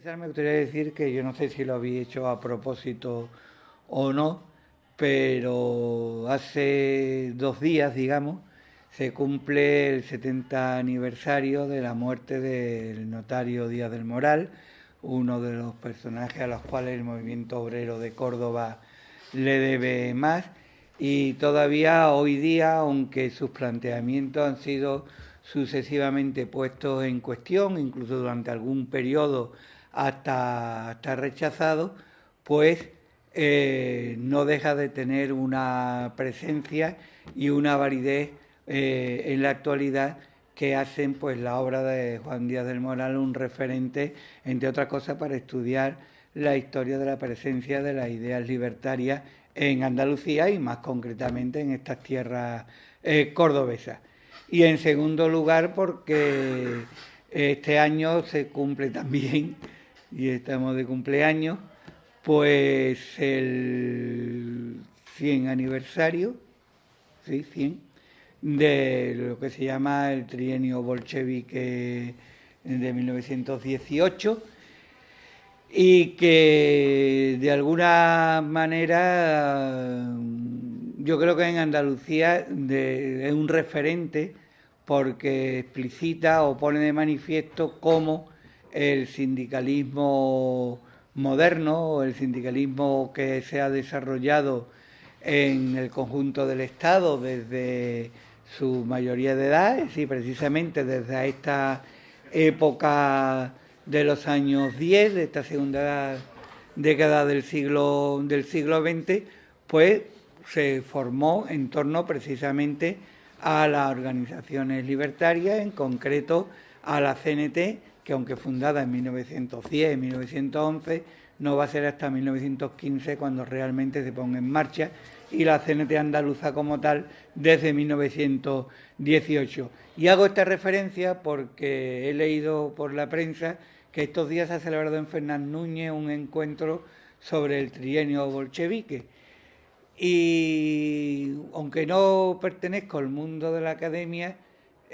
empezar me gustaría decir que yo no sé si lo había hecho a propósito o no, pero hace dos días, digamos, se cumple el 70 aniversario de la muerte del notario Díaz del Moral, uno de los personajes a los cuales el movimiento obrero de Córdoba le debe más. Y todavía hoy día, aunque sus planteamientos han sido sucesivamente puestos en cuestión, incluso durante algún periodo hasta, hasta rechazado, pues eh, no deja de tener una presencia y una validez eh, en la actualidad que hacen pues la obra de Juan Díaz del Moral un referente, entre otras cosas, para estudiar la historia de la presencia de las ideas libertarias en Andalucía y más concretamente en estas tierras eh, cordobesas. Y en segundo lugar porque este año se cumple también, y estamos de cumpleaños, pues el 100 aniversario, sí, 100, de lo que se llama el trienio bolchevique de 1918 y que de alguna manera yo creo que en Andalucía es un referente porque explicita o pone de manifiesto cómo el sindicalismo moderno el sindicalismo que se ha desarrollado en el conjunto del Estado desde su mayoría de edad, y precisamente desde esta época de los años 10, de esta segunda década del siglo, del siglo XX, pues se formó en torno precisamente a las organizaciones libertarias, en concreto a la CNT, que aunque fundada en 1910, 1911, no va a ser hasta 1915 cuando realmente se ponga en marcha y la CNT andaluza como tal desde 1918. Y hago esta referencia porque he leído por la prensa que estos días ha celebrado en Fernán Núñez un encuentro sobre el trienio bolchevique. Y aunque no pertenezco al mundo de la academia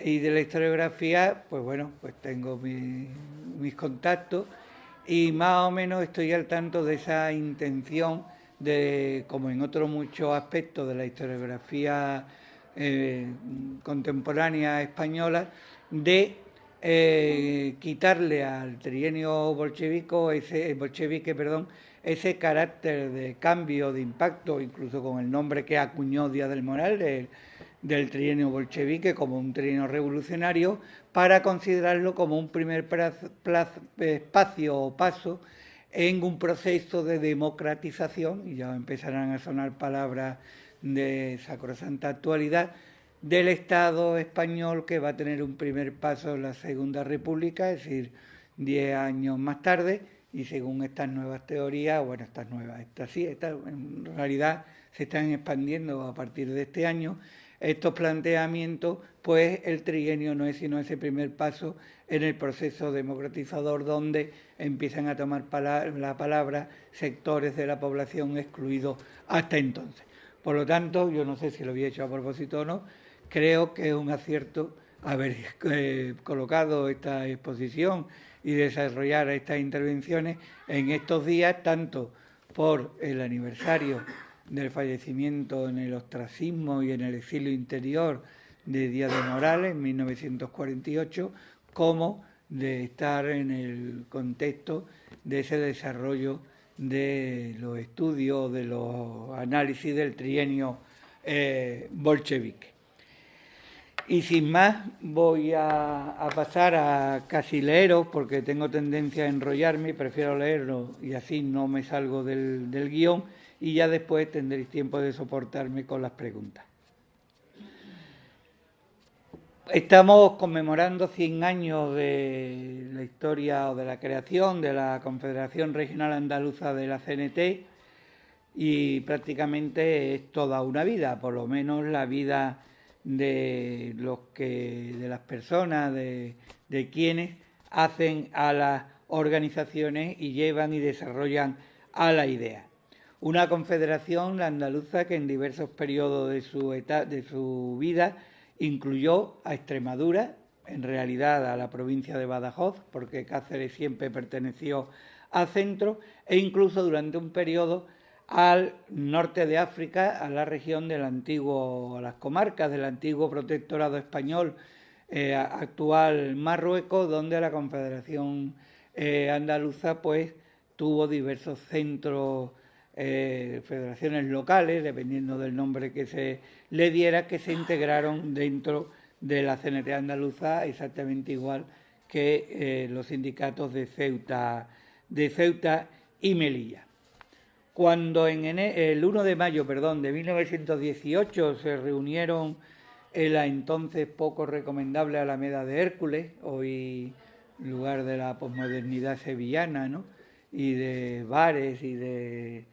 y de la historiografía, pues bueno, pues tengo mis contactos y más o menos estoy al tanto de esa intención de, como en otros muchos aspectos de la historiografía eh, contemporánea española, de eh, quitarle al trienio bolchevico, ese, bolchevique, perdón, ese carácter de cambio, de impacto, incluso con el nombre que acuñó Díaz del Moral, del trienio bolchevique como un trienio revolucionario, para considerarlo como un primer espacio o paso en un proceso de democratización, y ya empezarán a sonar palabras de sacrosanta actualidad, del Estado español que va a tener un primer paso en la Segunda República, es decir, diez años más tarde, y según estas nuevas teorías, bueno, estas nuevas, estas sí, estas en realidad se están expandiendo a partir de este año, estos planteamientos, pues el trienio no es sino ese primer paso en el proceso democratizador donde empiezan a tomar la palabra sectores de la población excluidos hasta entonces. Por lo tanto, yo no sé si lo había hecho a propósito o no, creo que es un acierto haber eh, colocado esta exposición y desarrollar estas intervenciones en estos días, tanto por el aniversario del fallecimiento en el ostracismo y en el exilio interior de Díaz de Morales en 1948, como de estar en el contexto de ese desarrollo de los estudios, de los análisis del trienio eh, bolchevique. Y sin más, voy a, pasar a casi leeros, porque tengo tendencia a enrollarme y prefiero leerlo y así no me salgo del, del guion y ya después tendréis tiempo de soportarme con las preguntas. Estamos conmemorando 100 años de la historia o de la creación de la Confederación Regional Andaluza de la CNT y prácticamente es toda una vida, por lo menos la vida de los que de las personas, de, de quienes hacen a las organizaciones y llevan y desarrollan a la idea. Una confederación, andaluza, que en diversos periodos de su, de su vida incluyó a Extremadura, en realidad a la provincia de Badajoz, porque Cáceres siempre perteneció al centro, e incluso durante un periodo al norte de África, a la región del antiguo, a las comarcas del antiguo protectorado español, eh, actual Marruecos, donde la Confederación eh, Andaluza pues tuvo diversos centros, eh, federaciones locales, dependiendo del nombre que se le diera, que se integraron dentro de la CNT andaluza, exactamente igual que los sindicatos de Ceuta, de Ceuta y Melilla. Cuando en el 1 de mayo perdón, de 1918 se reunieron en la entonces poco recomendable Alameda de Hércules, hoy lugar de la posmodernidad sevillana, ¿no? y de bares y de,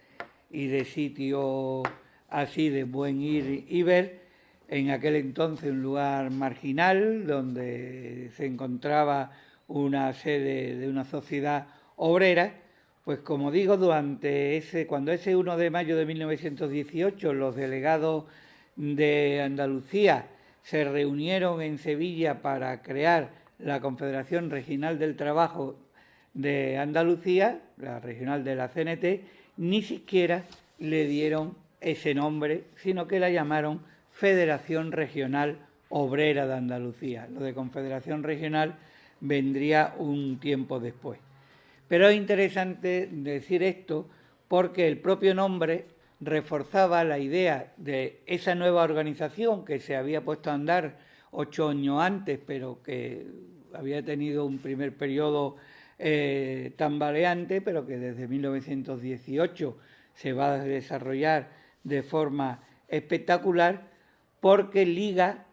y de sitios así de buen ir y ver, en aquel entonces un lugar marginal donde se encontraba una sede de una sociedad obrera pues como digo, durante ese, cuando ese 1 de mayo de 1918 los delegados de Andalucía se reunieron en Sevilla para crear la Confederación Regional del Trabajo de Andalucía, la regional de la CNT, ni siquiera le dieron ese nombre, sino que la llamaron Federación Regional Obrera de Andalucía. Lo de Confederación Regional vendría un tiempo después. Pero es interesante decir esto porque el propio nombre reforzaba la idea de esa nueva organización que se había puesto a andar ocho años antes, pero que había tenido un primer periodo eh, tambaleante, pero que desde 1918 se va a desarrollar de forma espectacular, porque liga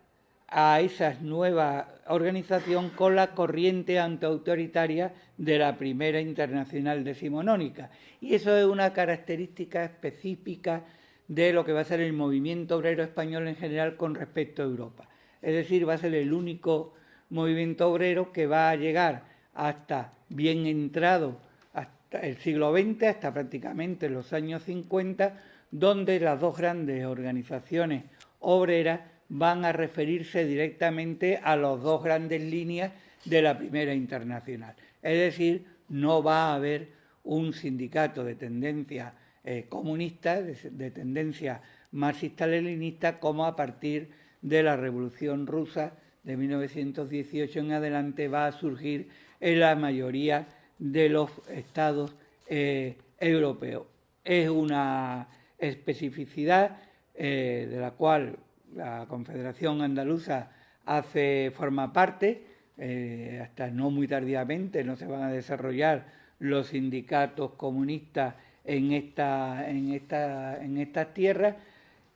a esa nueva organización con la corriente antiautoritaria de la primera internacional decimonónica. Y eso es una característica específica de lo que va a ser el movimiento obrero español en general con respecto a Europa. Es decir, va a ser el único movimiento obrero que va a llegar hasta bien entrado hasta el siglo XX, hasta prácticamente los años 50, donde las dos grandes organizaciones obreras van a referirse directamente a las dos grandes líneas de la primera internacional. Es decir, no va a haber un sindicato de tendencia eh, comunista, de, tendencia marxista-leninista, como a partir de la Revolución Rusa de 1918 en adelante va a surgir en la mayoría de los estados eh, europeos. Es una especificidad eh, de la cual la Confederación Andaluza hace, forma parte, eh, hasta no muy tardíamente no se van a desarrollar los sindicatos comunistas en, esta, en, esta, en estas tierras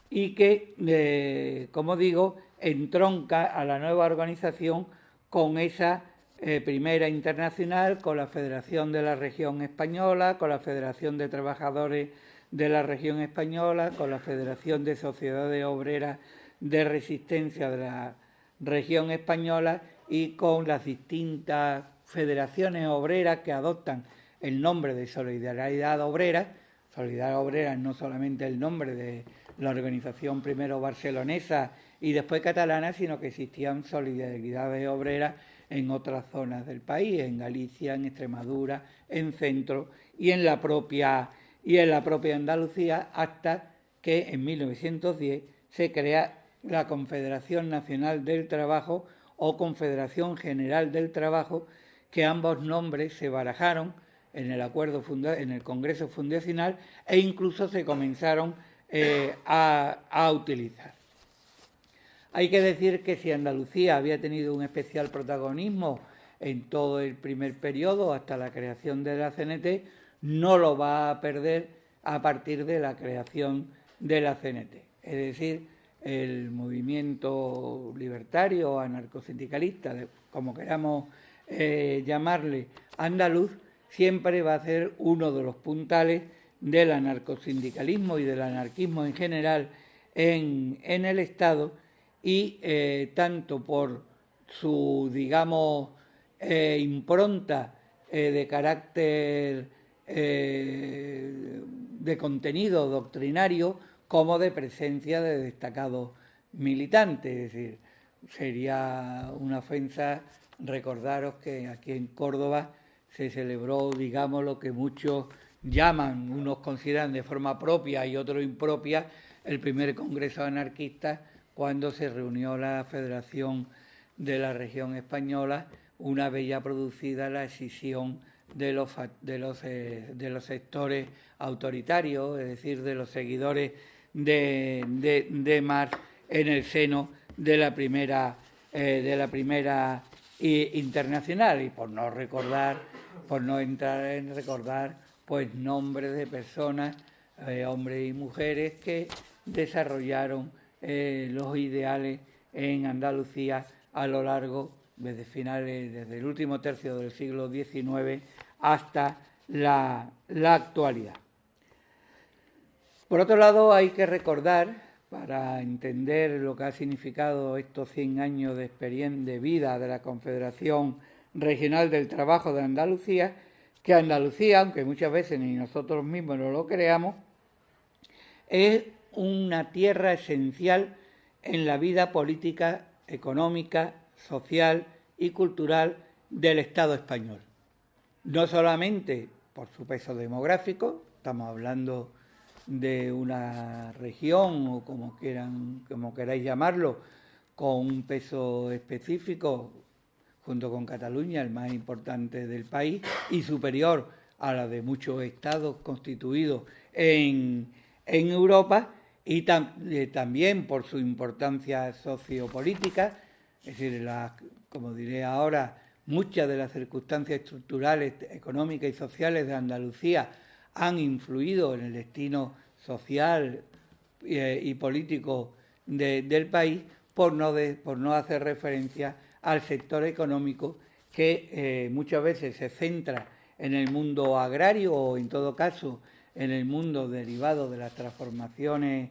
y que, como digo, entronca a la nueva organización con esa eh, primera internacional, con la Federación de la Región Española, con la Federación de Trabajadores de la Región Española, con la Federación de Sociedades Obreras de resistencia de la región española y con las distintas federaciones obreras que adoptan el nombre de Solidaridad Obrera. Solidaridad Obrera no solamente el nombre de la organización primero barcelonesa y después catalana, sino que existían solidaridades obreras en otras zonas del país, en Galicia, en Extremadura, en Centro y en la propia y en la propia Andalucía hasta que en 1910 se crea la Confederación Nacional del Trabajo o Confederación General del Trabajo, que ambos nombres se barajaron en el acuerdo en el Congreso Fundacional e incluso se comenzaron eh, a, a utilizar. Hay que decir que si Andalucía había tenido un especial protagonismo en todo el primer periodo hasta la creación de la CNT, no lo va a perder a partir de la creación de la CNT. Es decir, el movimiento libertario, anarcosindicalista, como queramos eh, llamarle, andaluz, siempre va a ser uno de los puntales del anarcosindicalismo y del anarquismo en general en, el Estado y eh, tanto por su, digamos, eh, impronta de carácter de contenido doctrinario, como de presencia de destacados militantes. Es decir, sería una ofensa recordaros que aquí en Córdoba se celebró, digamos, lo que muchos llaman, unos consideran de forma propia y otros impropia, el primer Congreso anarquista cuando se reunió la Federación de la Región Española, una vez ya producida la escisión de los, de los, eh, de los sectores autoritarios, es decir, de los seguidores de, de, de Marx en el seno de la primera, eh, de la primera internacional. Y por no recordar, por no entrar en recordar pues nombres de personas, eh, hombres y mujeres que desarrollaron eh, los ideales en Andalucía a lo largo desde finales, desde el último tercio del siglo XIX hasta la, la actualidad. Por otro lado, hay que recordar para entender lo que ha significado estos 100 años de experiencia de vida de la Confederación Regional del Trabajo de Andalucía, que Andalucía, aunque muchas veces ni nosotros mismos no lo creamos, es una tierra esencial en la vida política, económica, social y cultural del Estado español. No solamente por su peso demográfico, estamos hablando de una región o como quieran, como queráis llamarlo, con un peso específico, junto con Cataluña, el más importante del país, y superior a la de muchos estados constituidos en, en Europa, y eh, también por su importancia sociopolítica, es decir, como diré ahora, muchas de las circunstancias estructurales, económicas y sociales de Andalucía han influido en el destino social eh, y político del país por no, por no hacer referencia al sector económico que eh, muchas veces se centra en el mundo agrario o en todo caso en el mundo derivado de las transformaciones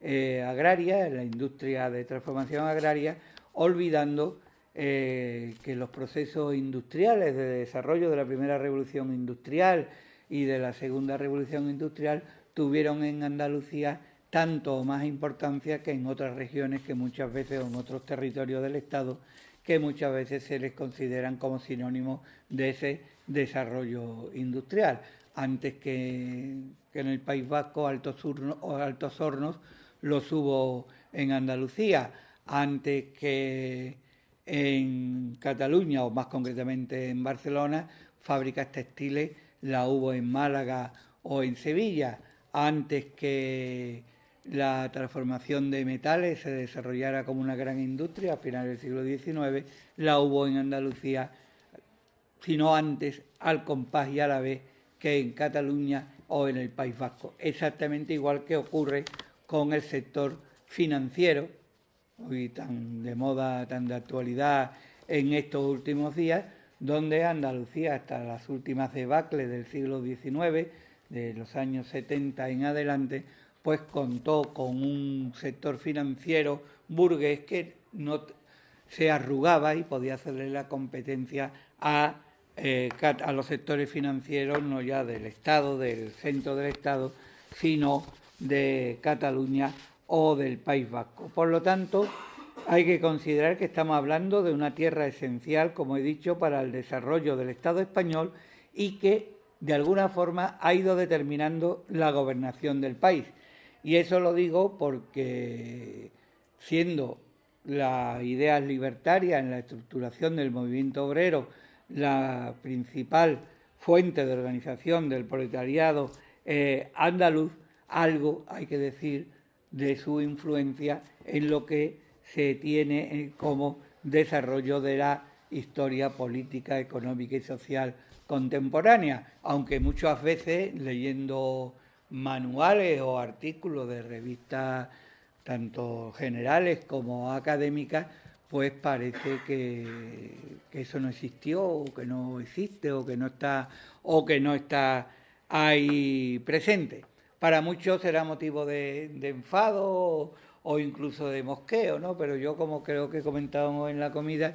eh, agrarias, en la industria de transformación agraria, olvidando que los procesos industriales de desarrollo de la primera revolución industrial y de la segunda revolución industrial tuvieron en Andalucía tanto o más importancia que en otras regiones que muchas veces o en otros territorios del Estado que muchas veces se les consideran como sinónimos de ese desarrollo industrial. Antes que, en el País Vasco Altos, o Altos Hornos los hubo en Andalucía, antes que en Cataluña o más concretamente en Barcelona, fábricas textiles la hubo en Málaga o en Sevilla, antes que la transformación de metales se desarrollara como una gran industria a finales del siglo XIX, la hubo en Andalucía, sino antes, al compás y a la vez que en Cataluña o en el País Vasco. Exactamente igual que ocurre con el sector financiero, hoy tan de moda, tan de actualidad en estos últimos días, donde Andalucía, hasta las últimas debacles del siglo XIX, de los años 70 en adelante, pues contó con un sector financiero burgués que no se arrugaba y podía hacerle la competencia a, eh, a los sectores financieros, no ya del Estado, del centro del Estado, sino de Cataluña o del País Vasco. Por lo tanto, hay que considerar que estamos hablando de una tierra esencial, como he dicho, para el desarrollo del Estado español y que de alguna forma ha ido determinando la gobernación del país. Y eso lo digo porque siendo las ideas libertarias en la estructuración del movimiento obrero la principal fuente de organización del proletariado eh, andaluz, algo hay que decir de su influencia en lo que se tiene eh, como desarrollo de la historia política, económica y social contemporánea, aunque muchas veces leyendo manuales o artículos de revistas tanto generales como académicas, pues parece que, eso no existió o que no existe o que no está o que no está ahí presente. Para muchos será motivo de, enfado o incluso de mosqueo, ¿no? Pero yo, como creo que comentábamos en la comida,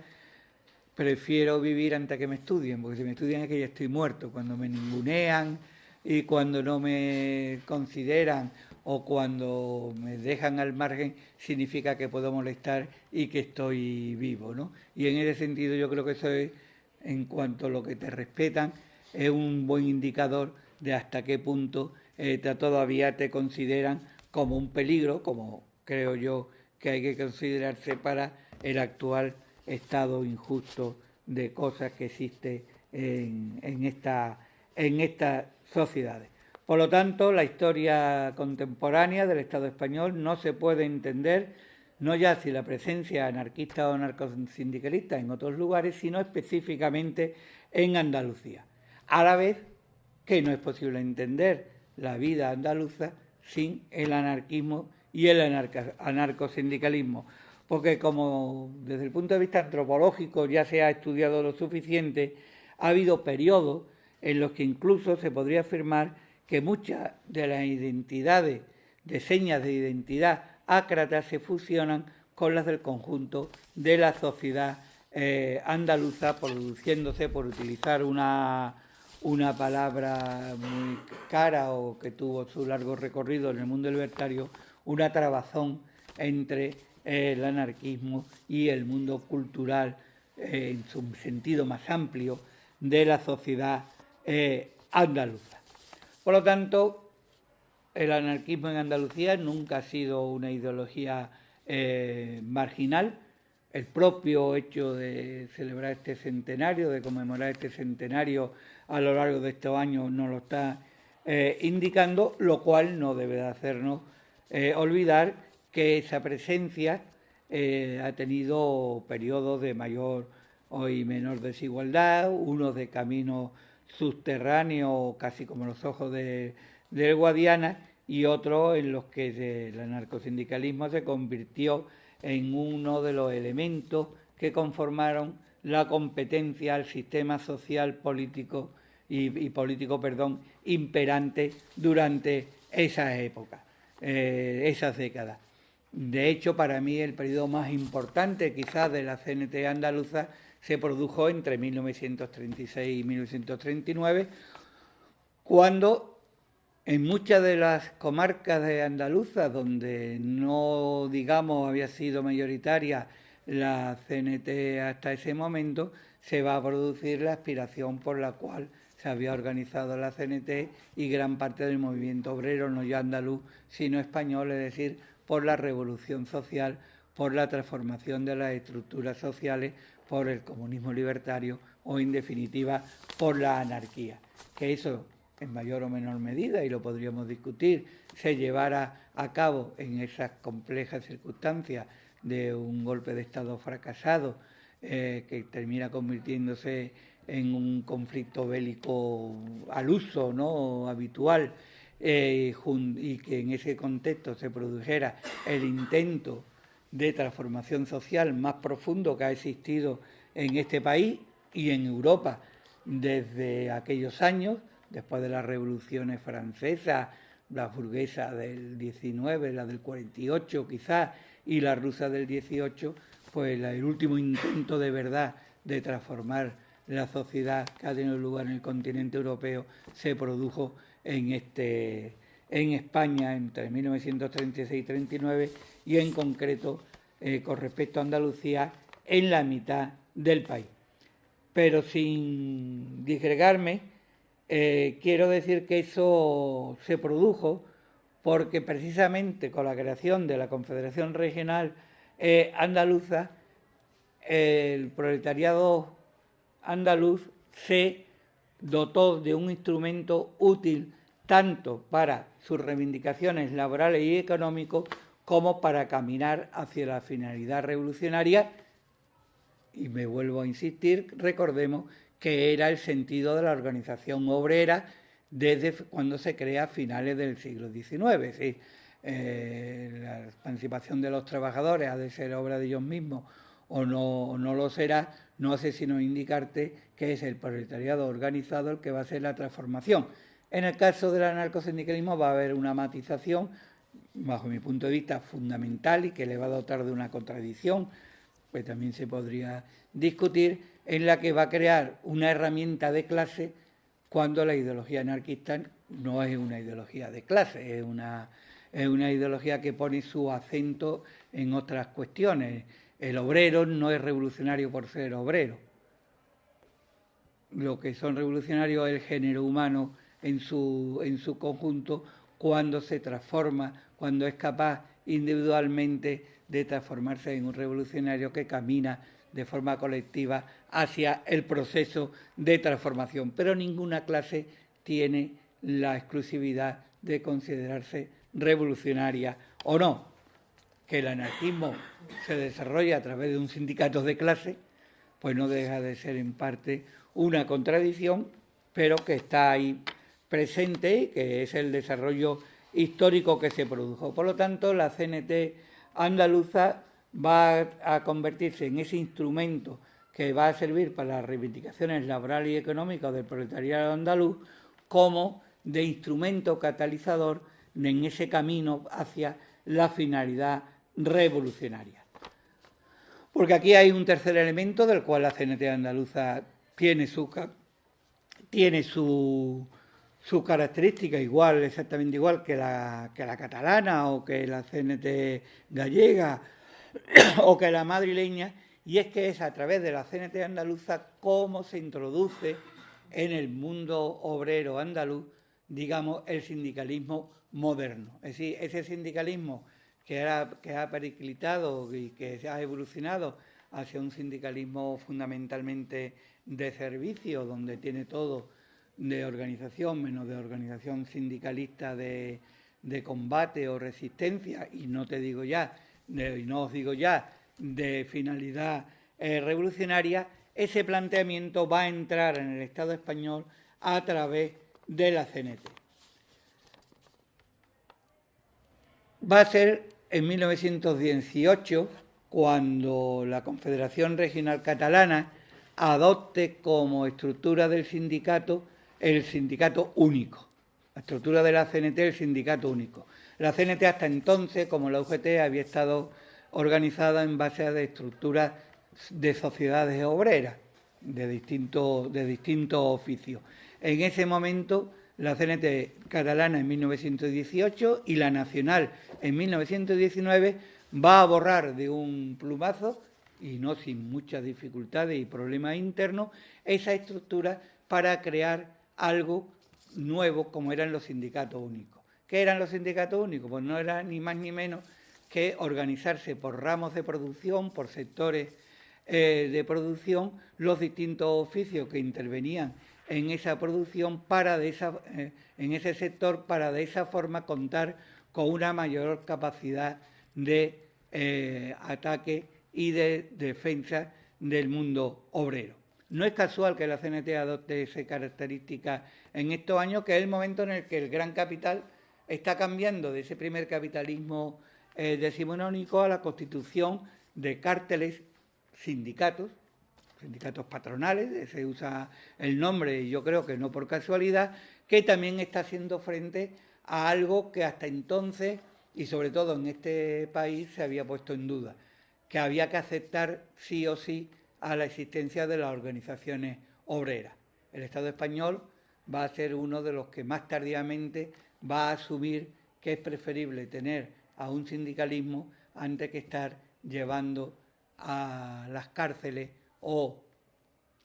prefiero vivir antes que me estudien, porque si me estudian es que ya estoy muerto. Cuando me ningunean y cuando no me consideran o cuando me dejan al margen significa que puedo molestar y que estoy vivo, ¿no? Y en ese sentido yo creo que eso es, en cuanto a lo que te respetan, es un buen indicador de hasta qué punto eh, todavía te consideran como un peligro, como creo yo que hay que considerarse para el actual estado injusto de cosas que existe en, esta, en estas sociedades. Por lo tanto, la historia contemporánea del Estado español no se puede entender no ya si la presencia anarquista o anarcosindicalista en otros lugares, sino específicamente en Andalucía. A la vez que no es posible entender la vida andaluza sin el anarquismo y el anarcosindicalismo, porque como desde el punto de vista antropológico ya se ha estudiado lo suficiente, ha habido periodos en los que incluso se podría afirmar que muchas de las identidades, de señas de identidad ácratas se fusionan con las del conjunto de la sociedad eh, andaluza, produciéndose, por utilizar una, una palabra muy cara o que tuvo su largo recorrido en el mundo libertario, una trabazón entre eh, el anarquismo y el mundo cultural eh, en su sentido más amplio de la sociedad andaluza. Por lo tanto, el anarquismo en Andalucía nunca ha sido una ideología eh, marginal. El propio hecho de celebrar este centenario, de conmemorar este centenario a lo largo de estos años, nos lo está eh, indicando, lo cual no debe de hacernos eh, olvidar que esa presencia ha tenido periodos de mayor o menor desigualdad, unos de caminos subterráneo, casi como los ojos de, del Guadiana, y otro en los que el anarcosindicalismo se convirtió en uno de los elementos que conformaron la competencia al sistema social político y, político perdón, imperante durante esas épocas, eh, esas décadas. De hecho, para mí el periodo más importante quizás de la CNT andaluza se produjo entre 1936 y 1939, cuando en muchas de las comarcas de Andaluza, donde no, digamos, había sido mayoritaria la CNT hasta ese momento, se va a producir la aspiración por la cual se había organizado la CNT y gran parte del movimiento obrero, no ya andaluz, sino español, es decir, por la revolución social, por la transformación de las estructuras sociales, por el comunismo libertario o, en definitiva, por la anarquía. Que eso, en mayor o menor medida, y lo podríamos discutir, se llevara a cabo en esas complejas circunstancias de un golpe de Estado fracasado eh, que termina convirtiéndose en un conflicto bélico al uso ¿no? habitual eh, y que en ese contexto se produjera el intento de transformación social más profundo que ha existido en este país y en Europa desde aquellos años, después de las revoluciones francesas, la burguesa del 19, la del 48 quizás, y la rusa del 18, pues el último intento de verdad de transformar la sociedad que ha tenido lugar en el continente europeo se produjo en este en España entre 1936 y 39 y en concreto eh, con respecto a Andalucía en la mitad del país. Pero sin disgregarme, eh, quiero decir que eso se produjo porque precisamente con la creación de la Confederación Regional eh, Andaluza, el proletariado andaluz se dotó de un instrumento útil tanto para sus reivindicaciones laborales y económicos como para caminar hacia la finalidad revolucionaria. Y me vuelvo a insistir, recordemos que era el sentido de la organización obrera desde cuando se crea a finales del siglo XIX. Eh, la emancipación de los trabajadores ha de ser obra de ellos mismos o no, no lo será, no hace sino indicarte que es el proletariado organizado el que va a hacer la transformación. En el caso del anarcosindicalismo va a haber una matización bajo mi punto de vista, fundamental y que le va a dotar de una contradicción, pues también se podría discutir, en la que va a crear una herramienta de clase cuando la ideología anarquista no es una ideología de clase, es una, es una ideología que pone su acento en otras cuestiones. El obrero no es revolucionario por ser obrero. Lo que son revolucionarios es el género humano en su, en su conjunto cuando se transforma, cuando es capaz individualmente de transformarse en un revolucionario que camina de forma colectiva hacia el proceso de transformación. Pero ninguna clase tiene la exclusividad de considerarse revolucionaria o no. Que el anarquismo se desarrolla a través de un sindicato de clase, pues no deja de ser en parte una contradicción, pero que está ahí presente, que es el desarrollo histórico que se produjo. Por lo tanto, la CNT andaluza va a convertirse en ese instrumento que va a servir para las reivindicaciones laborales y económicas del proletariado andaluz como de instrumento catalizador en ese camino hacia la finalidad revolucionaria. Porque aquí hay un tercer elemento del cual la CNT andaluza tiene su, tiene su, su característica igual, exactamente igual que la, que la catalana o que la CNT gallega o que la madrileña, y es que es a través de la CNT andaluza cómo se introduce en el mundo obrero andaluz, digamos, el sindicalismo moderno. Es decir, ese sindicalismo que, que ha periclitado y que ha evolucionado hacia un sindicalismo fundamentalmente de servicio, donde tiene todo de organización, menos de organización sindicalista de, combate o resistencia, y no te digo ya, y no os digo ya, de finalidad eh, revolucionaria, ese planteamiento va a entrar en el Estado español a través de la CNT. Va a ser en 1918 cuando la Confederación Regional Catalana adopte como estructura del sindicato el sindicato único. La estructura de la CNT el sindicato único. La CNT hasta entonces, como la UGT, había estado organizada en base a estructuras de sociedades obreras de distintos de oficios. En ese momento, la CNT catalana en 1918 y la nacional en 1919 va a borrar de un plumazo, y no sin muchas dificultades y problemas internos, esa estructura para crear algo nuevo como eran los sindicatos únicos. ¿Qué eran los sindicatos únicos? Pues no era ni más ni menos que organizarse por ramos de producción, por sectores eh, de producción, los distintos oficios que intervenían en esa producción para de esa, eh, en ese sector para de esa forma contar con una mayor capacidad de eh, ataque y de defensa del mundo obrero. No es casual que la CNT adopte esa característica en estos años, que es el momento en el que el gran capital está cambiando de ese primer capitalismo eh, decimonónico a la constitución de cárteles sindicatos, sindicatos patronales, se usa el nombre, yo creo que no por casualidad, que también está haciendo frente a algo que hasta entonces, y sobre todo en este país, se había puesto en duda, que había que aceptar sí o sí a la existencia de las organizaciones obreras. El Estado español va a ser uno de los que más tardíamente va a asumir que es preferible tener a un sindicalismo antes que estar llevando a las cárceles o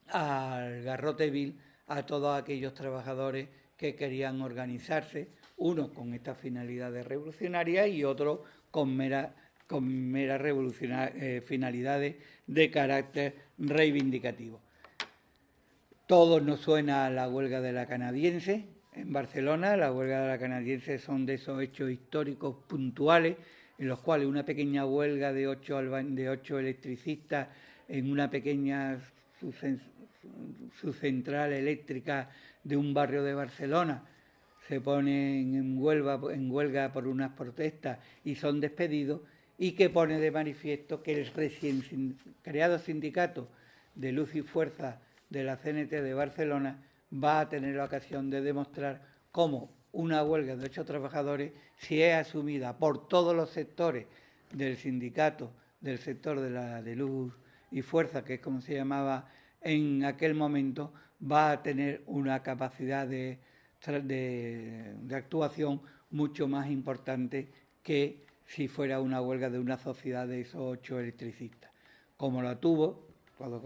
al garrote vil a todos aquellos trabajadores que querían organizarse, uno con esta finalidad de revolucionaria y otro con mera, con mera eh, finalidades de carácter reivindicativo. Todos nos suena a la huelga de la canadiense en Barcelona. La huelga de la canadiense son de esos hechos históricos puntuales en los cuales una pequeña huelga de ocho, de ocho electricistas en una pequeña subcentral eléctrica de un barrio de Barcelona se ponen en huelga, en huelga por unas protestas y son despedidos y que pone de manifiesto que el recién creado sindicato de luz y fuerza de la CNT de Barcelona va a tener la ocasión de demostrar cómo una huelga de ocho trabajadores, si es asumida por todos los sectores del sindicato, del sector de la de luz y fuerza, que es como se llamaba en aquel momento, va a tener una capacidad de, de actuación mucho más importante que si fuera una huelga de una sociedad de esos ocho electricistas. Como la tuvo, todos,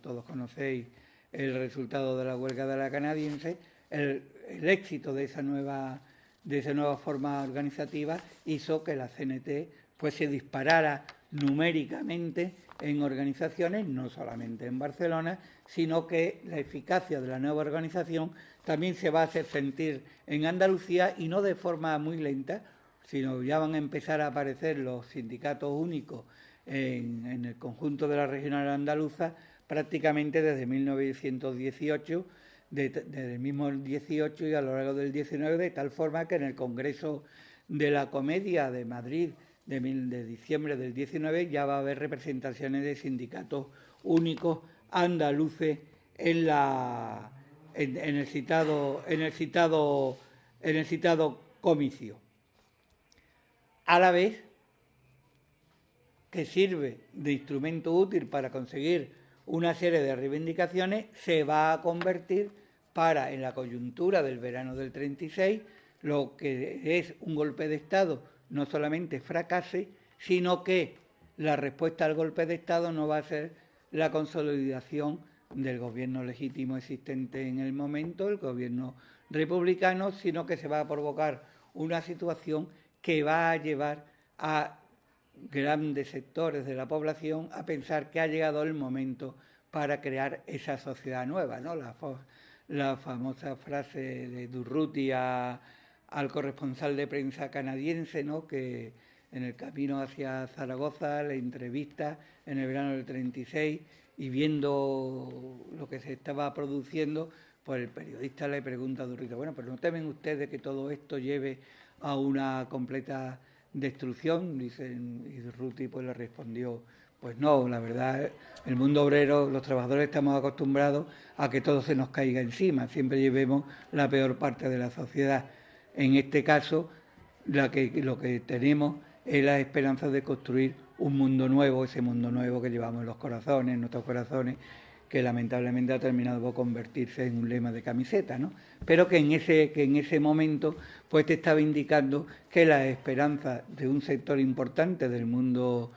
todos conocéis el resultado de la huelga de la canadiense, el, éxito de esa nueva de esa nueva forma organizativa hizo que la CNT pues se disparara numéricamente en organizaciones, no solamente en Barcelona, sino que la eficacia de la nueva organización también se va a hacer sentir en Andalucía y no de forma muy lenta, sino ya van a empezar a aparecer los sindicatos únicos en, el conjunto de la regional andaluza prácticamente desde 1918, desde el mismo 18 y a lo largo del 19, de tal forma que en el Congreso de la Comedia de Madrid de, diciembre del 19 ya va a haber representaciones de sindicatos únicos andaluces en el en el citado comicio a la vez que sirve de instrumento útil para conseguir una serie de reivindicaciones, se va a convertir para, en la coyuntura del verano del 36, lo que es un golpe de Estado no solamente fracase, sino que la respuesta al golpe de Estado no va a ser la consolidación del gobierno legítimo existente en el momento, el gobierno republicano, sino que se va a provocar una situación que va a llevar a grandes sectores de la población a pensar que ha llegado el momento para crear esa sociedad nueva, ¿no? La, famosa frase de Durruti al corresponsal de prensa canadiense, ¿no? Que en el camino hacia Zaragoza le entrevista en el verano del 36 y viendo lo que se estaba produciendo, pues el periodista le pregunta a Durruti, bueno, pero ¿no temen ustedes que todo esto lleve a una completa destrucción, dicen, y Ruti pues le respondió, pues no, la verdad, el mundo obrero, los trabajadores estamos acostumbrados a que todo se nos caiga encima, siempre llevemos la peor parte de la sociedad. En este caso, lo que tenemos es la esperanza de construir un mundo nuevo, ese mundo nuevo que llevamos en los corazones, en nuestros corazones, que lamentablemente ha terminado por convertirse en un lema de camiseta, ¿no? Pero que en ese, que en ese momento pues te estaba indicando que la esperanza de un sector importante del mundo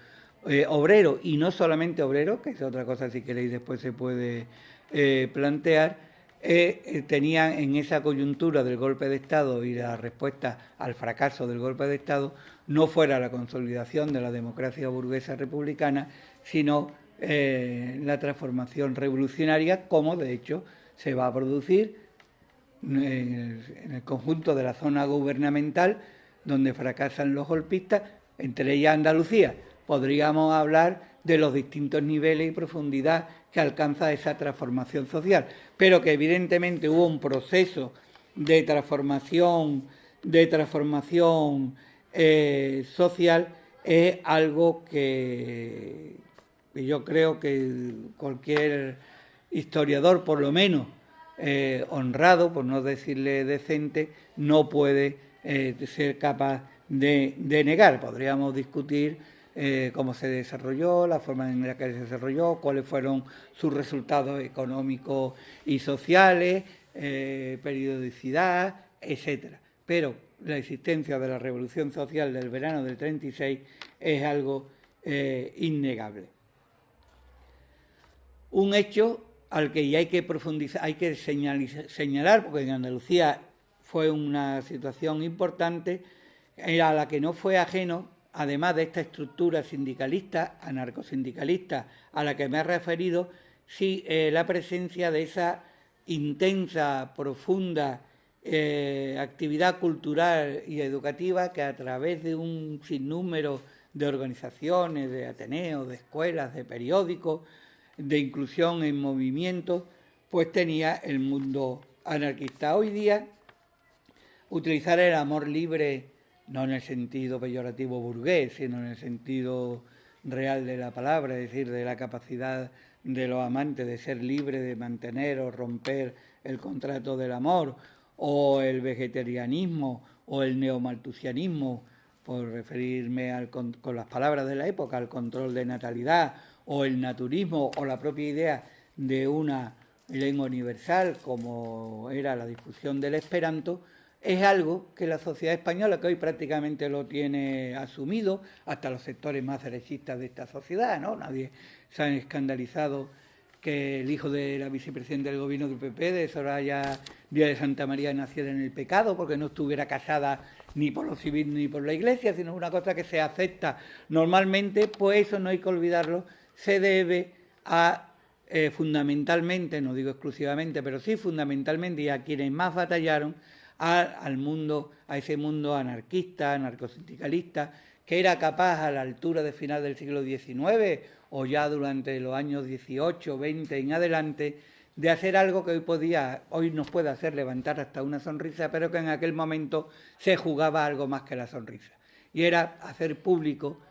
eh, obrero, y no solamente obrero, que es otra cosa si queréis después se puede eh, plantear, eh, tenía en esa coyuntura del golpe de Estado y la respuesta al fracaso del golpe de Estado no fuera la consolidación de la democracia burguesa republicana, sino eh, la transformación revolucionaria, como de hecho se va a producir en el, conjunto de la zona gubernamental, donde fracasan los golpistas, entre ellas Andalucía. Podríamos hablar de los distintos niveles y profundidad que alcanza esa transformación social, pero que evidentemente hubo un proceso de transformación, de transformación eh, social, es algo que, y yo creo que cualquier historiador, por lo menos eh, honrado, por no decirle decente, no puede eh, ser capaz de, negar. Podríamos discutir eh, cómo se desarrolló, la forma en la que se desarrolló, cuáles fueron sus resultados económicos y sociales, periodicidad, etcétera. Pero la existencia de la revolución social del verano del 36 es algo innegable un hecho al que ya hay que profundizar, hay que señalar, porque en Andalucía fue una situación importante, a la que no fue ajeno, además de esta estructura sindicalista, anarcosindicalista, a la que me he referido, sí eh, la presencia de esa intensa, profunda eh, actividad cultural y educativa que a través de un sinnúmero de organizaciones, de ateneos, de escuelas, de periódicos, de inclusión en movimiento, pues tenía el mundo anarquista. Hoy día, utilizar el amor libre, no en el sentido peyorativo burgués, sino en el sentido real de la palabra, es decir, de la capacidad de los amantes de ser libres, de mantener o romper el contrato del amor, o el vegetarianismo, o el neomaltusianismo, por referirme al, con las palabras de la época, al control de natalidad, o el naturismo o la propia idea de una lengua universal como era la difusión del esperanto, es algo que la sociedad española, que hoy prácticamente lo tiene asumido, hasta los sectores más derechistas de esta sociedad, ¿no? Nadie se ha escandalizado que el hijo de la vicepresidenta del gobierno del PP, de Soraya Díaz de Santa María, naciera en el pecado, porque no estuviera casada ni por lo civil ni por la iglesia, sino una cosa que se acepta normalmente, pues eso no hay que olvidarlo, se debe a eh, fundamentalmente, no digo exclusivamente, pero sí fundamentalmente, y a quienes más batallaron, al mundo, a ese mundo anarquista, anarcosindicalista, que era capaz a la altura de final del siglo XIX o ya durante los años 18, 20 en adelante, de hacer algo que hoy podía, hoy nos puede hacer levantar hasta una sonrisa, pero que en aquel momento se jugaba algo más que la sonrisa. Y era hacer público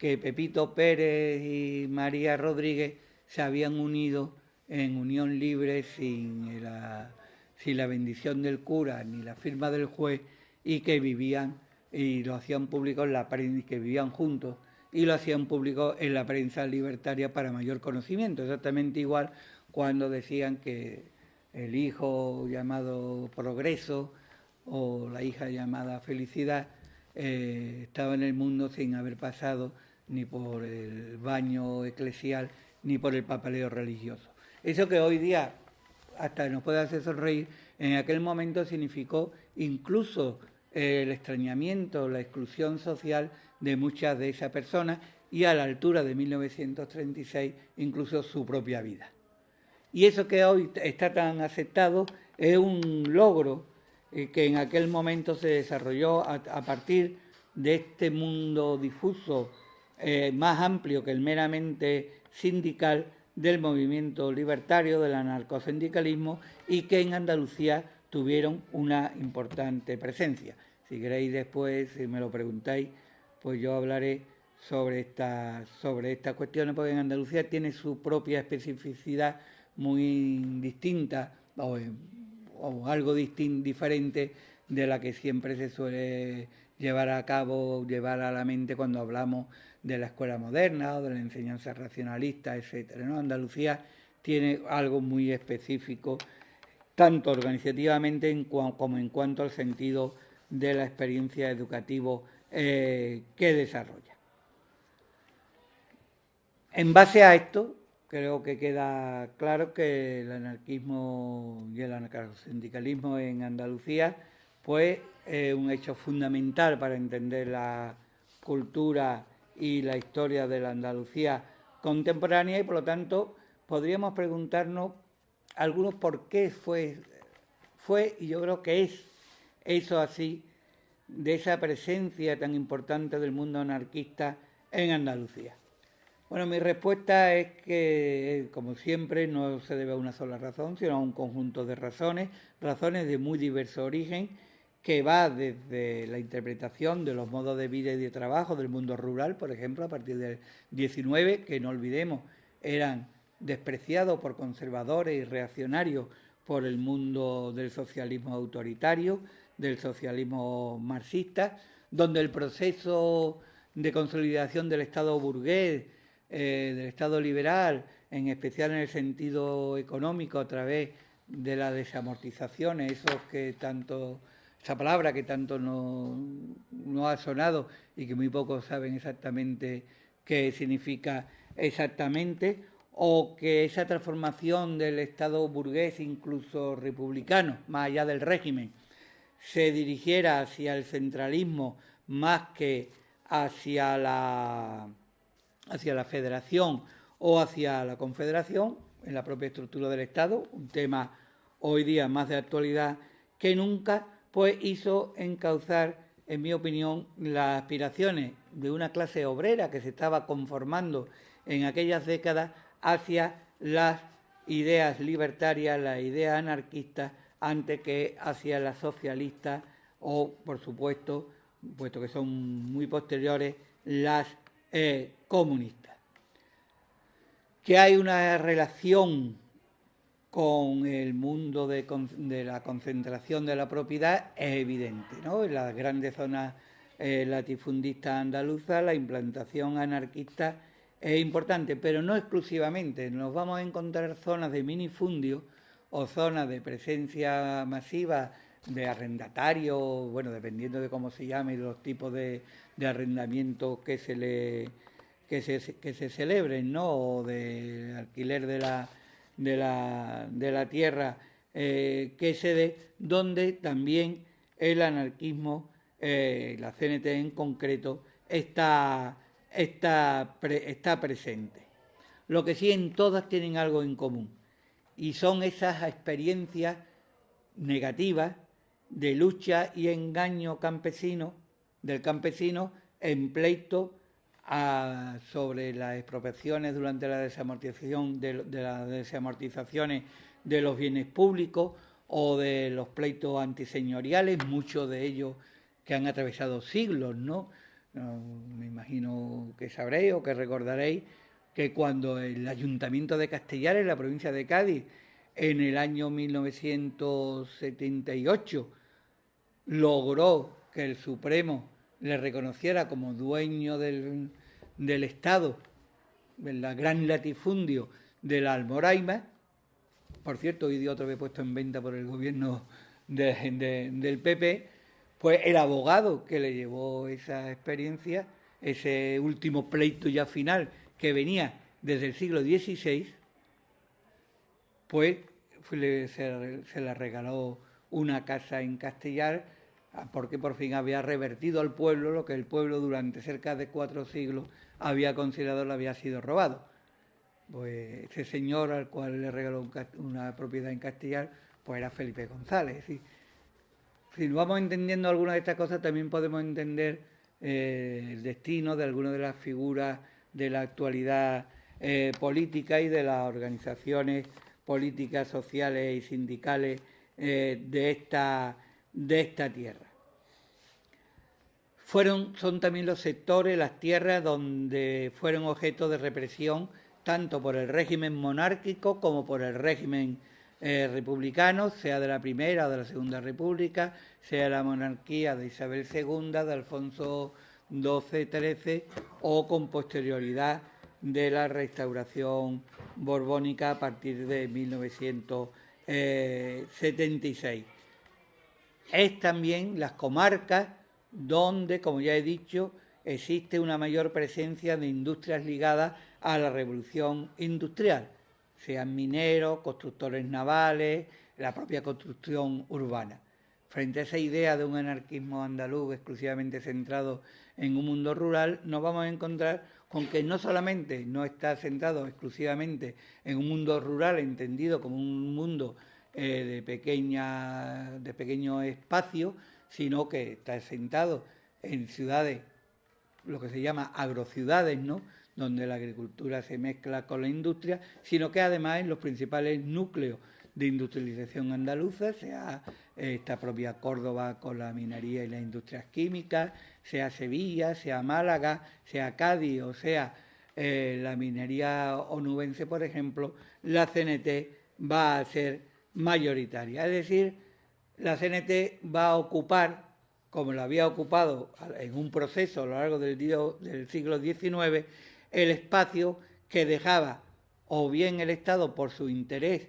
que Pepito Pérez y María Rodríguez se habían unido en unión libre sin la sin la bendición del cura ni la firma del juez y que vivían y lo hacían público en la prensa, que vivían juntos y lo hacían público en la prensa libertaria para mayor conocimiento. Exactamente igual cuando decían que el hijo llamado Progreso o la hija llamada Felicidad eh, estaba en el mundo sin haber pasado ni por el baño eclesial ni por el papeleo religioso. Eso que hoy día hasta nos puede hacer sonreír, en aquel momento significó incluso el extrañamiento, la exclusión social de muchas de esas personas y a la altura de 1936 incluso su propia vida. Y eso que hoy está tan aceptado es un logro eh, que en aquel momento se desarrolló a, partir de este mundo difuso eh, más amplio que el meramente sindical del movimiento libertario, del anarcosindicalismo y que en Andalucía tuvieron una importante presencia. Si queréis después, si me lo preguntáis, pues yo hablaré sobre estas sobre estas cuestiones, porque en Andalucía tiene su propia especificidad muy distinta o, algo diferente de la que siempre se suele llevar a cabo, llevar a la mente cuando hablamos de la escuela moderna o de la enseñanza racionalista. ¿no? Andalucía tiene algo muy específico, tanto organizativamente como en cuanto al sentido de la experiencia educativa eh, que desarrolla. En base a esto, creo que queda claro que el anarquismo y el anarcosindicalismo en Andalucía pues, un hecho fundamental para entender la cultura y la historia de la Andalucía contemporánea y por lo tanto podríamos preguntarnos algunos por qué fue, fue y yo creo que es eso así de esa presencia tan importante del mundo anarquista en Andalucía. Bueno, mi respuesta es que, como siempre, no se debe a una sola razón, sino a un conjunto de razones, razones de muy diverso origen que va desde la interpretación de los modos de vida y de trabajo del mundo rural, por ejemplo, a partir del 19, que no olvidemos, eran despreciados por conservadores y reaccionarios por el mundo del socialismo autoritario, del socialismo marxista, donde el proceso de consolidación del Estado burgués, eh, del Estado liberal, en especial en el sentido económico, a través de las desamortizaciones, esos que tanto esa palabra que tanto no, ha sonado y que muy pocos saben exactamente qué significa exactamente, o que esa transformación del Estado burgués, incluso republicano, más allá del régimen, se dirigiera hacia el centralismo más que hacia la, hacia la federación o hacia la confederación, en la propia estructura del Estado, un tema hoy día más de actualidad que nunca, pues hizo encauzar, en mi opinión, las aspiraciones de una clase obrera que se estaba conformando en aquellas décadas hacia las ideas libertarias, las ideas anarquistas, antes que hacia las socialistas o, por supuesto, puesto que son muy posteriores, las eh, comunistas. Que hay una relación con el mundo de, la concentración de la propiedad es evidente. ¿no? En las grandes zonas eh, latifundistas andaluzas la implantación anarquista es importante, pero no exclusivamente. Nos vamos a encontrar zonas de minifundio o zonas de presencia masiva de arrendatario, bueno, dependiendo de cómo se llame, los tipos de, arrendamiento que se le que se, que se celebren, ¿no? O de alquiler de la, de la, de la tierra eh, que se dé, donde también el anarquismo, eh, la CNT en concreto, está, está, está presente. Lo que sí en todas tienen algo en común, y son esas experiencias negativas de lucha y engaño campesino, del campesino en pleito sobre las expropiaciones durante la desamortización de, las desamortizaciones de los bienes públicos o de los pleitos antiseñoriales, muchos de ellos que han atravesado siglos, ¿no? Me imagino que sabréis o que recordaréis que cuando el Ayuntamiento de Castellar, en la provincia de Cádiz, en el año 1978, logró que el Supremo le reconociera como dueño del, del Estado, del gran latifundio de la Almoraima, por cierto, hoy día otro vez puesto en venta por el gobierno del PP, pues el abogado que le llevó esa experiencia, ese último pleito ya final que venía desde el siglo XVI, pues se, se le regaló una casa en Castellar porque por fin había revertido al pueblo lo que el pueblo durante cerca de cuatro siglos había considerado le había sido robado. Pues ese señor al cual le regaló una propiedad en Castellar, pues era Felipe González. Si nos vamos entendiendo algunas de estas cosas, también podemos entender eh, el destino de algunas de las figuras de la actualidad eh, política y de las organizaciones políticas, sociales y sindicales eh, de, esta, de esta tierra. Fueron, son también los sectores, las tierras donde fueron objeto de represión tanto por el régimen monárquico como por el régimen eh, republicano, sea de la Primera o de la Segunda República, sea la monarquía de Isabel II, de Alfonso XII-XIII o con posterioridad de la restauración borbónica a partir de 1976. Es también las comarcas donde, como ya he dicho, existe una mayor presencia de industrias ligadas a la revolución industrial, sean mineros, constructores navales, la propia construcción urbana. Frente a esa idea de un anarquismo andaluz exclusivamente centrado en un mundo rural, nos vamos a encontrar con que no solamente no está centrado exclusivamente en un mundo rural entendido como un mundo eh, de, pequeña, de pequeño espacio, sino que está sentado en ciudades, lo que se llama agrociudades, ¿no? donde la agricultura se mezcla con la industria, sino que además en los principales núcleos de industrialización andaluza, sea esta propia Córdoba con la minería y las industrias químicas, sea Sevilla, sea Málaga, sea Cádiz o sea eh, la minería onubense, por ejemplo, la CNT va a ser mayoritaria. Es decir, la CNT va a ocupar, como lo había ocupado en un proceso a lo largo del, del siglo XIX, el espacio que dejaba o bien el Estado por su interés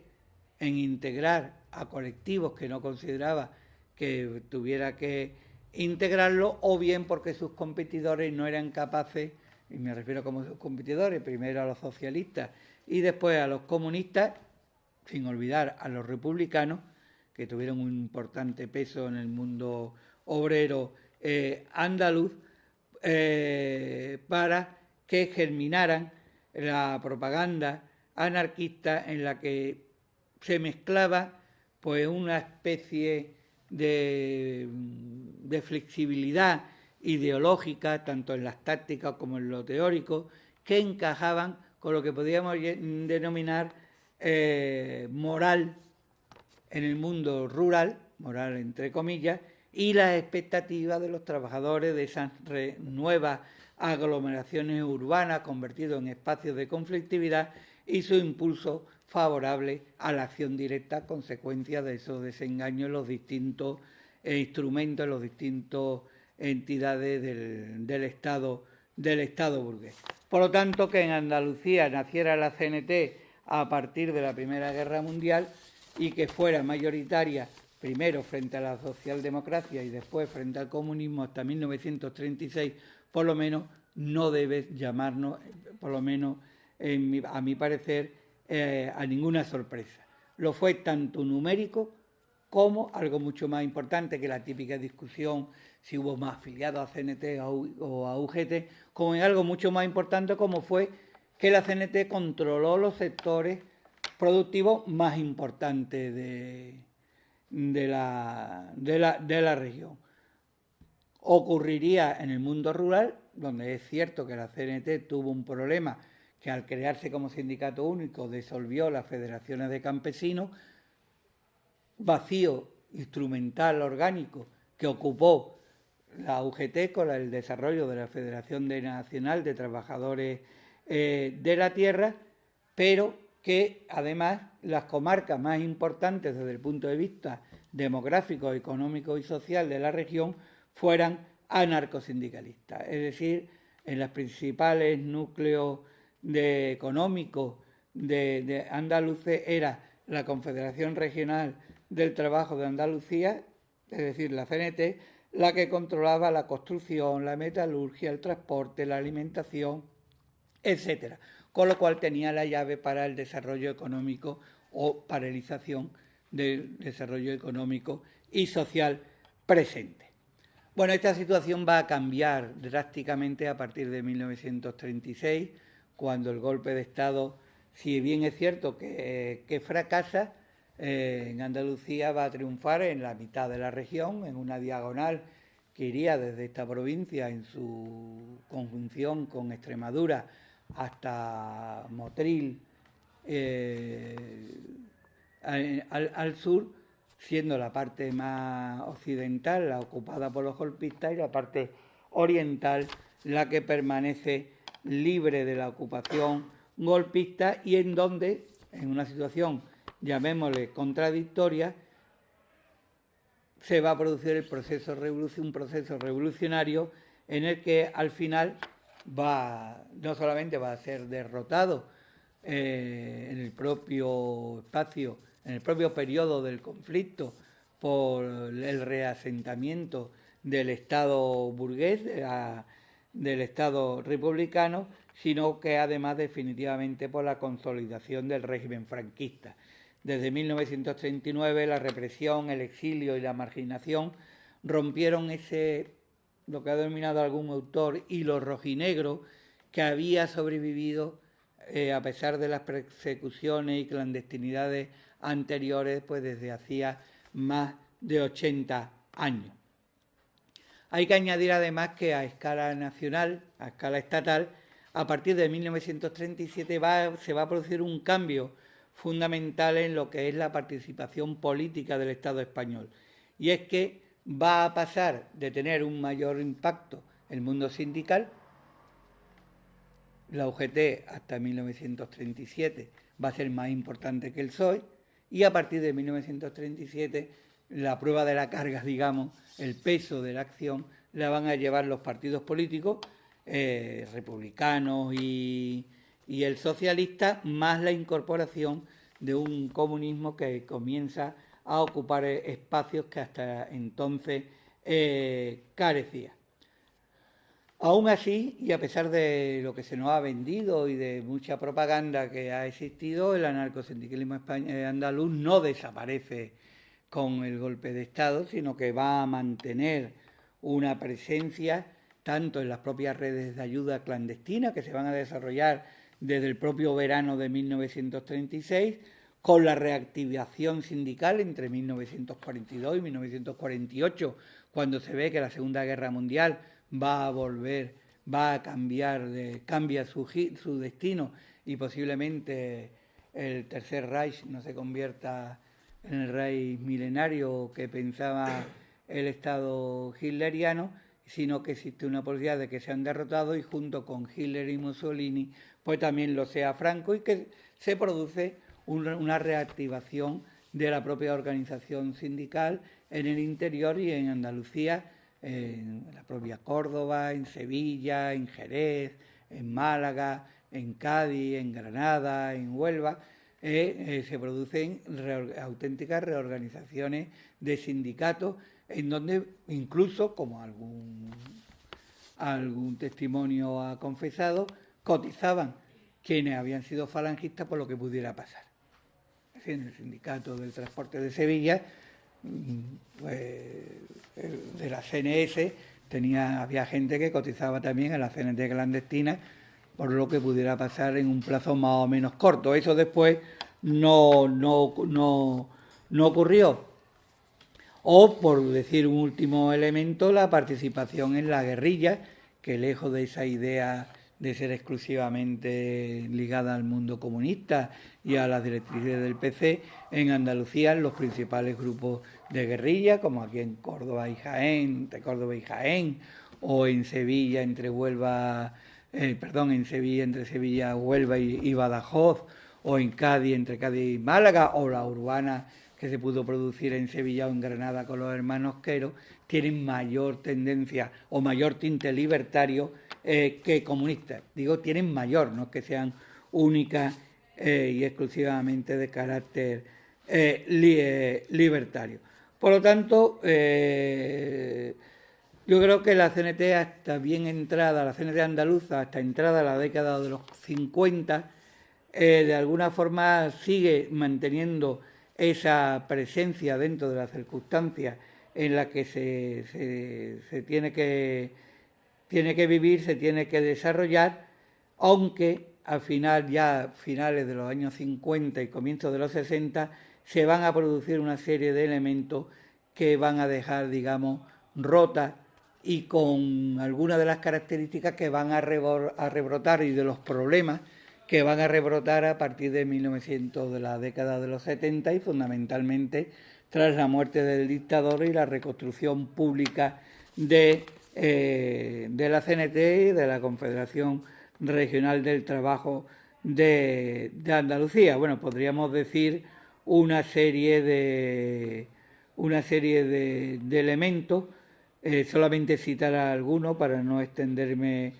en integrar a colectivos que no consideraba que tuviera que integrarlo, o bien porque sus competidores no eran capaces, y me refiero como sus competidores, primero a los socialistas y después a los comunistas, sin olvidar a los republicanos, que tuvieron un importante peso en el mundo obrero eh, andaluz, eh, para que germinaran la propaganda anarquista en la que se mezclaba pues una especie de, de flexibilidad ideológica, tanto en las tácticas como en lo teórico, que encajaban con lo que podríamos denominar eh, moral en el mundo rural, moral entre comillas, y las expectativas de los trabajadores de esas nuevas aglomeraciones urbanas convertidas en espacios de conflictividad y su impulso favorable a la acción directa, consecuencia de esos desengaños en los distintos eh, instrumentos, en las distintas entidades del, del, Estado, del Estado burgués. Por lo tanto, que en Andalucía naciera la CNT a partir de la Primera Guerra Mundial y que fuera mayoritaria primero frente a la socialdemocracia y después frente al comunismo hasta 1936, por lo menos no debe llamarnos, por lo menos a mi parecer, eh, a ninguna sorpresa. Lo fue tanto numérico como algo mucho más importante que la típica discusión si hubo más afiliados a CNT o a UGT, como en algo mucho más importante como fue que la CNT controló los sectores productivos más importantes de, de, la, de, la, de la región. Ocurriría en el mundo rural, donde es cierto que la CNT tuvo un problema que al crearse como sindicato único disolvió las federaciones de campesinos, vacío instrumental orgánico que ocupó la UGT con el desarrollo de la Federación Nacional de Trabajadores eh, de la Tierra, pero que además las comarcas más importantes desde el punto de vista demográfico, económico y social de la región fueran anarcosindicalistas, es decir, en los principales núcleos económicos de, de era la Confederación Regional del Trabajo de Andalucía, es decir, la CNT, la que controlaba la construcción, la metalurgia, el transporte, la alimentación, etcétera. Con lo cual tenía la llave para el desarrollo económico o paralización del desarrollo económico y social presente. Bueno, esta situación va a cambiar drásticamente a partir de 1936, cuando el golpe de Estado, si bien es cierto que, fracasa, eh, en Andalucía va a triunfar en la mitad de la región, en una diagonal que iría desde esta provincia en su conjunción con Extremadura hasta Motril eh, al, sur, siendo la parte más occidental la ocupada por los golpistas y la parte oriental la que permanece libre de la ocupación golpista y en donde, en una situación llamémosle contradictoria, se va a producir el proceso un proceso revolucionario en el que al final va no solamente va a ser derrotado eh, en el propio espacio, en el propio periodo del conflicto por el reasentamiento del Estado burgués, del Estado republicano, sino que además definitivamente por la consolidación del régimen franquista. Desde 1939 la represión, el exilio y la marginación rompieron ese, lo que ha denominado algún autor, hilo rojinegro que había sobrevivido eh, a pesar de las persecuciones y clandestinidades anteriores, pues desde hacía más de 80 años. Hay que añadir además que a escala nacional, a escala estatal, a partir de 1937 se va a producir un cambio fundamental en lo que es la participación política del Estado español. Y es que va a pasar de tener un mayor impacto el mundo sindical, la UGT hasta 1937 va a ser más importante que el PSOE, y a partir de 1937 la prueba de la carga, digamos, el peso de la acción, la van a llevar los partidos políticos, eh, republicanos y, y el socialista, más la incorporación de un comunismo que comienza a ocupar espacios que hasta entonces eh, carecía. Aún así, y a pesar de lo que se nos ha vendido y de mucha propaganda que ha existido, el anarcosindicalismo eh, andaluz no desaparece con el golpe de Estado, sino que va a mantener una presencia tanto en las propias redes de ayuda clandestina que se van a desarrollar desde el propio verano de 1936, con la reactivación sindical entre 1942 y 1948, cuando se ve que la Segunda Guerra Mundial va a volver, va a cambiar, cambia su, su destino y posiblemente el Tercer Reich no se convierta en el Reich milenario que pensaba el Estado hitleriano, sino que existe una posibilidad de que sean derrotados y junto con Hitler y Mussolini, pues también lo sea Franco y que se produce una reactivación de la propia organización sindical en el interior y en Andalucía, en la propia Córdoba, en Sevilla, en Jerez, en Málaga, en Cádiz, en Granada, en Huelva, eh, se producen auténticas reorganizaciones de sindicatos en donde incluso, como algún, algún testimonio ha confesado, cotizaban quienes habían sido falangistas por lo que pudiera pasar. En el sindicato del transporte de Sevilla, pues, de la CNS, tenía, había gente que cotizaba también en la CNT clandestina por lo que pudiera pasar en un plazo más o menos corto. Eso después no, no, no, no ocurrió. O, por decir un último elemento, la participación en la guerrilla, que lejos de esa idea de ser exclusivamente ligada al mundo comunista y a las directrices del PC, en Andalucía los principales grupos de guerrilla, como aquí en Córdoba y Jaén, entre Córdoba y Jaén, o en Sevilla entre Huelva, eh, perdón, en Sevilla entre Sevilla, Huelva y, Badajoz, o en Cádiz entre Cádiz y Málaga, o la urbana que se pudo producir en Sevilla o en Granada con los hermanos Quero, tienen mayor tendencia o mayor tinte libertario eh, que comunistas. Digo, tienen mayor, no que sean únicas eh, y exclusivamente de carácter eh, libertario. Por lo tanto, yo creo que la CNT hasta bien entrada, la CNT andaluza, hasta entrada a la década de los 50, de alguna forma sigue manteniendo esa presencia dentro de las circunstancias en las que se tiene que tiene que vivir, se tiene que desarrollar, aunque al final, ya finales de los años 50 y comienzos de los 60, se van a producir una serie de elementos que van a dejar, digamos, rotas y con algunas de las características que van a, rebrotar y de los problemas que van a rebrotar a partir de 1900, de la década de los 70 y fundamentalmente tras la muerte del dictador y la reconstrucción pública de eh, de la CNT y de la Confederación Regional del Trabajo de, Andalucía. Bueno, podríamos decir una serie de, una serie de, elementos, eh, solamente citar algunos para no extenderme,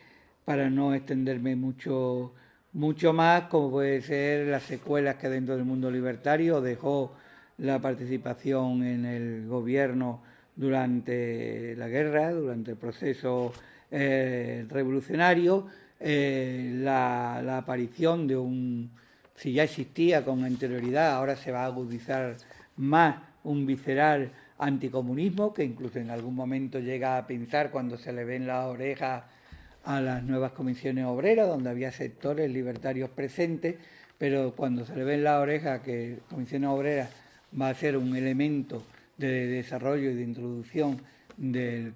para no extenderme mucho, mucho más, como puede ser las secuelas que dentro del mundo libertario dejó la participación en el gobierno durante la guerra, durante el proceso eh, revolucionario, eh, la, aparición de un, si ya existía con anterioridad, ahora se va a agudizar más un visceral anticomunismo, que incluso en algún momento llega a pensar cuando se le ven las orejas a las nuevas comisiones obreras, donde había sectores libertarios presentes, pero cuando se le ven las orejas que comisiones obreras va a ser un elemento de desarrollo y de introducción mm, del,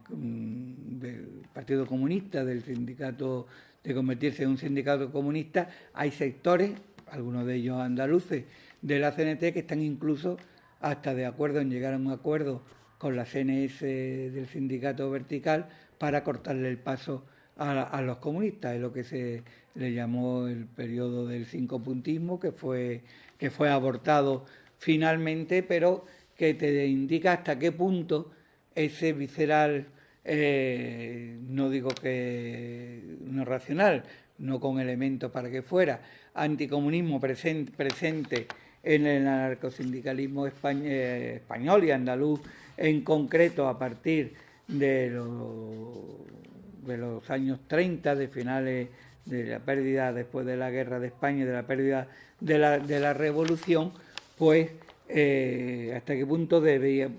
Partido Comunista, del sindicato, de convertirse en un sindicato comunista, hay sectores, algunos de ellos andaluces, de la CNT que están incluso hasta de acuerdo en llegar a un acuerdo con la CNS del sindicato vertical para cortarle el paso a, los comunistas, es lo que se le llamó el periodo del cinco puntismo, que fue, que fue abortado finalmente, pero que te indica hasta qué punto ese visceral, eh, no digo que no racional, no con elementos para que fuera, anticomunismo presente, presente en el anarcosindicalismo eh, español y andaluz en concreto a partir de los, de los años 30, de finales de la pérdida después de la guerra de España y de la pérdida de la, de la revolución, pues eh, hasta qué punto podía,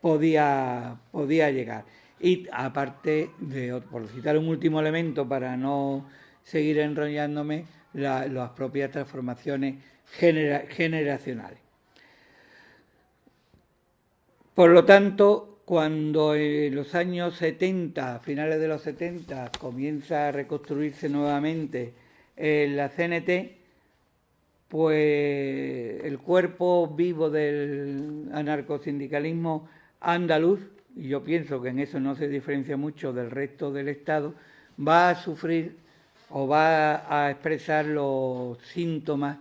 podía, podía llegar. Y aparte, de, por citar un último elemento para no seguir enrollándome, las propias transformaciones generacionales. Por lo tanto, cuando en los años 70, finales de los 70, comienza a reconstruirse nuevamente eh, la CNT, pues el cuerpo vivo del anarcosindicalismo andaluz, y yo pienso que en eso no se diferencia mucho del resto del Estado, va a sufrir o va a expresar los síntomas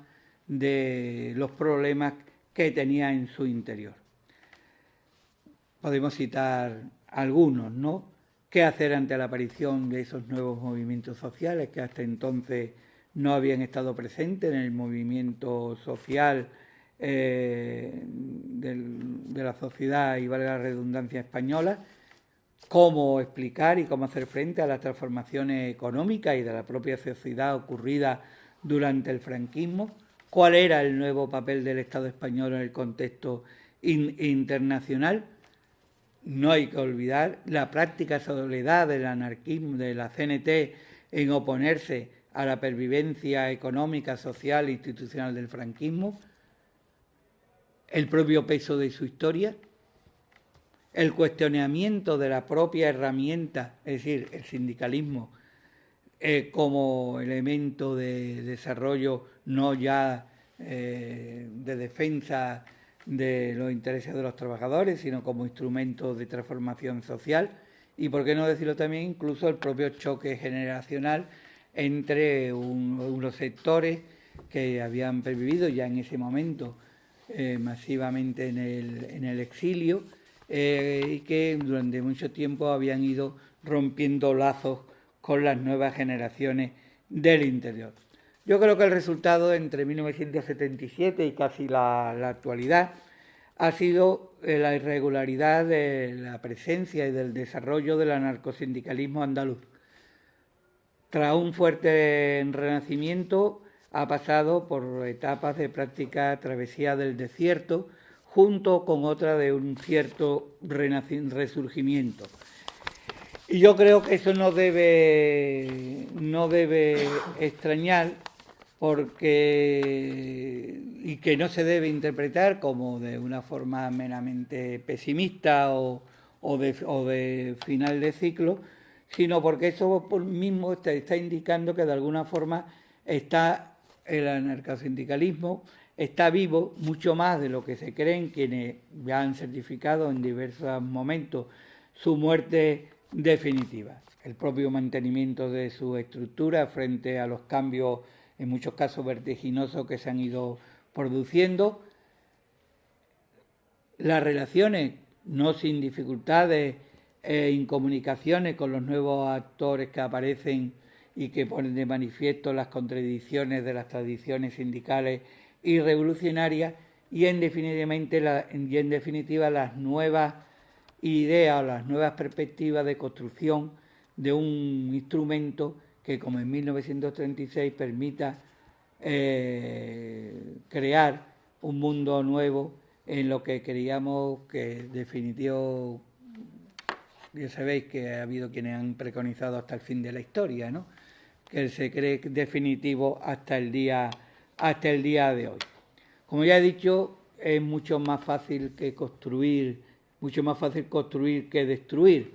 de los problemas que tenía en su interior. Podemos citar algunos, ¿no? ¿Qué hacer ante la aparición de esos nuevos movimientos sociales que hasta entonces no habían estado presentes en el movimiento social eh, de la sociedad y vale la redundancia española, cómo explicar y cómo hacer frente a las transformaciones económicas y de la propia sociedad ocurrida durante el franquismo, cuál era el nuevo papel del Estado español en el contexto internacional. No hay que olvidar la práctica soledad del anarquismo, de la CNT, en oponerse a la pervivencia económica, social e institucional del franquismo, el propio peso de su historia, el cuestionamiento de la propia herramienta, es decir, el sindicalismo eh, como elemento de desarrollo no ya eh, de defensa de los intereses de los trabajadores, sino como instrumento de transformación social y, por qué no decirlo también, incluso el propio choque generacional entre unos sectores que habían pervivido ya en ese momento eh, masivamente en el, en el exilio eh, y que durante mucho tiempo habían ido rompiendo lazos con las nuevas generaciones del interior. Yo creo que el resultado entre 1977 y casi la, la actualidad ha sido eh, la irregularidad de la presencia y del desarrollo del anarcosindicalismo andaluz. Tras un fuerte renacimiento, ha pasado por etapas de práctica travesía del desierto, junto con otra de un cierto resurgimiento. Y yo creo que eso no debe, no debe extrañar porque y que no se debe interpretar como de una forma meramente pesimista o, o de, final de ciclo, sino porque eso mismo está, está indicando que de alguna forma está el anarcosindicalismo está vivo mucho más de lo que se creen quienes ya han certificado en diversos momentos su muerte definitiva. El propio mantenimiento de su estructura frente a los cambios, en muchos casos vertiginosos, que se han ido produciendo. Las relaciones, no sin dificultades e incomunicaciones con los nuevos actores que aparecen y que ponen de manifiesto las contradicciones de las tradiciones sindicales y revolucionarias y en, la, y en definitiva las nuevas ideas o las nuevas perspectivas de construcción de un instrumento que como en 1936 permita eh, crear un mundo nuevo en lo que queríamos que definitivo ya sabéis que ha habido quienes han preconizado hasta el fin de la historia, ¿no? que se cree definitivo hasta el día hasta el día de hoy. Como ya he dicho, es mucho más fácil que construir, mucho más fácil construir que destruir.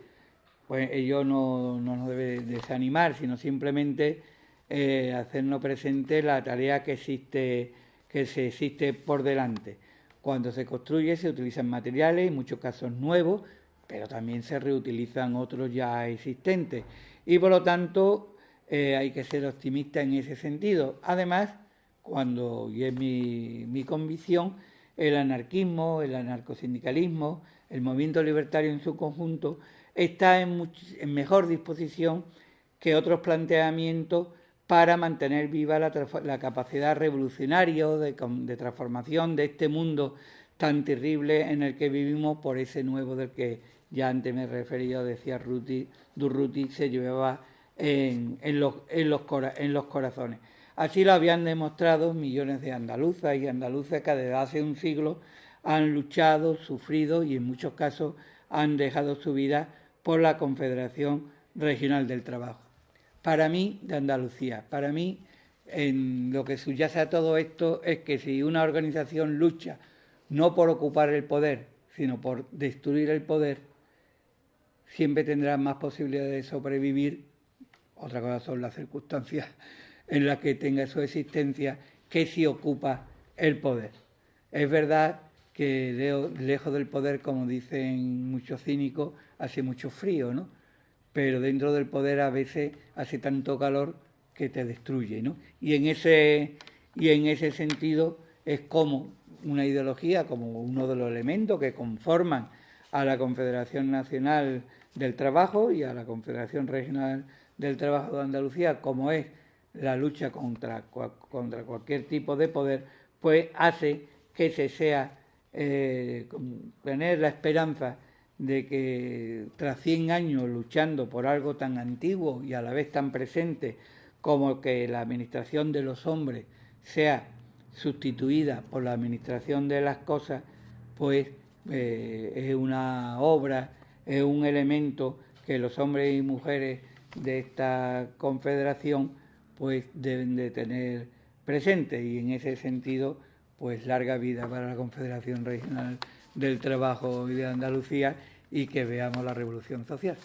Pues ello no, nos debe desanimar, sino simplemente eh, hacernos presente la tarea que existe, que se existe por delante. Cuando se construye se utilizan materiales, en muchos casos nuevos, pero también se reutilizan otros ya existentes. Y por lo tanto eh, hay que ser optimista en ese sentido. Además, cuando, y es mi, convicción, el anarquismo, el anarcosindicalismo, el movimiento libertario en su conjunto, está en, mejor disposición que otros planteamientos para mantener viva la, capacidad revolucionaria de, de, transformación de este mundo tan terrible en el que vivimos por ese nuevo del que ya antes me refería, decía Ruti, Durruti, se llevaba en, los, corazones. Así lo habían demostrado millones de andaluzas y andaluces que desde hace un siglo han luchado, sufrido y en muchos casos han dejado su vida por la Confederación Regional del Trabajo. Para mí, de Andalucía, para mí, en lo que subyace a todo esto es que si una organización lucha no por ocupar el poder, sino por destruir el poder, siempre tendrá más posibilidades de sobrevivir otra cosa son las circunstancias en las que tenga su existencia, que si ocupa el poder. Es verdad que lejos del poder, como dicen muchos cínicos, hace mucho frío, ¿no? Pero dentro del poder a veces hace tanto calor que te destruye, ¿no? Y en ese, y en ese sentido es como una ideología, como uno de los elementos que conforman a la Confederación Nacional del Trabajo y a la Confederación Regional del Trabajo de Andalucía, como es la lucha contra, contra cualquier tipo de poder, pues hace que se sea eh, tener la esperanza de que tras 100 años luchando por algo tan antiguo y a la vez tan presente como que la administración de los hombres sea sustituida por la administración de las cosas, pues eh, es una obra, es un elemento que los hombres y mujeres de esta confederación pues deben de tener presente y en ese sentido pues larga vida para la Confederación Regional del Trabajo y de Andalucía y que veamos la revolución social.